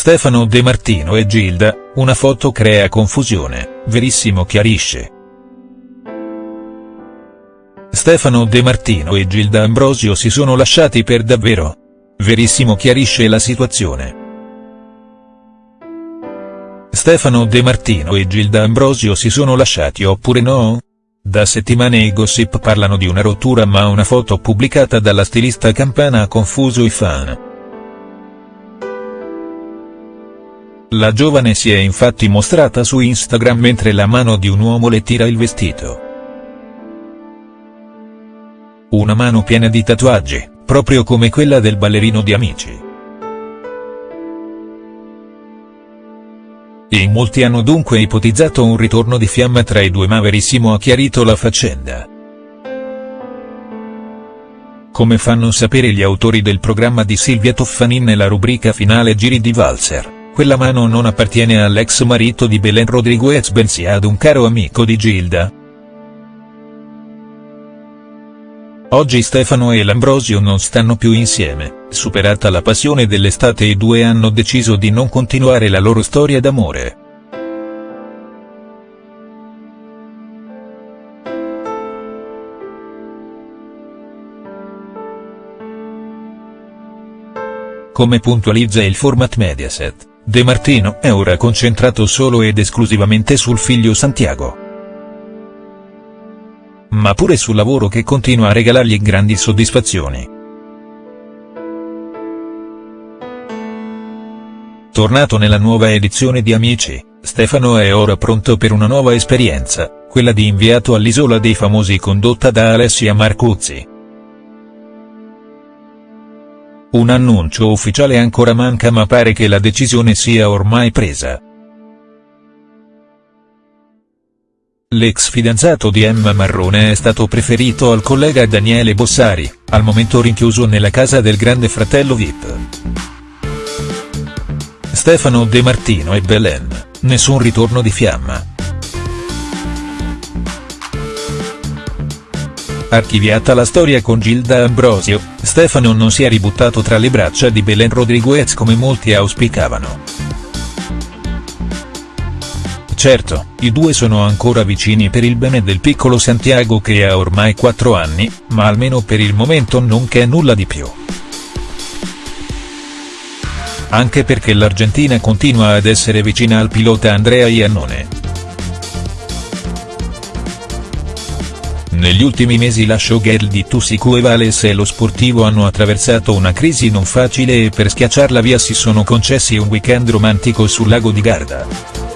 Stefano De Martino e Gilda, una foto crea confusione, Verissimo chiarisce. Stefano De Martino e Gilda Ambrosio si sono lasciati per davvero? Verissimo chiarisce la situazione. Stefano De Martino e Gilda Ambrosio si sono lasciati oppure no? Da settimane i gossip parlano di una rottura ma una foto pubblicata dalla stilista campana ha confuso i fan. La giovane si è infatti mostrata su Instagram mentre la mano di un uomo le tira il vestito. Una mano piena di tatuaggi, proprio come quella del ballerino di Amici. In molti hanno dunque ipotizzato un ritorno di fiamma tra i due ma Verissimo ha chiarito la faccenda. Come fanno sapere gli autori del programma di Silvia Toffanin nella rubrica finale Giri di Valzer, quella mano non appartiene all'ex marito di Belen Rodriguez bensì ad un caro amico di Gilda, Oggi Stefano e L'Ambrosio non stanno più insieme, superata la passione dell'estate i due hanno deciso di non continuare la loro storia d'amore. Come puntualizza il format Mediaset, De Martino è ora concentrato solo ed esclusivamente sul figlio Santiago ma pure sul lavoro che continua a regalargli grandi soddisfazioni. Tornato nella nuova edizione di Amici, Stefano è ora pronto per una nuova esperienza, quella di inviato all'Isola dei Famosi condotta da Alessia Marcuzzi. Un annuncio ufficiale ancora manca ma pare che la decisione sia ormai presa. L'ex fidanzato di Emma Marrone è stato preferito al collega Daniele Bossari, al momento rinchiuso nella casa del grande fratello Vip. Stefano De Martino e Belen, nessun ritorno di fiamma. Archiviata la storia con Gilda Ambrosio, Stefano non si è ributtato tra le braccia di Belen Rodriguez come molti auspicavano. Certo, i due sono ancora vicini per il bene del piccolo Santiago che ha ormai 4 anni, ma almeno per il momento non che nulla di più. Anche perché l'Argentina continua ad essere vicina al pilota Andrea Iannone. Negli ultimi mesi la showgirl di Tussicu e Vales e lo sportivo hanno attraversato una crisi non facile e per schiacciarla via si sono concessi un weekend romantico sul lago di Garda.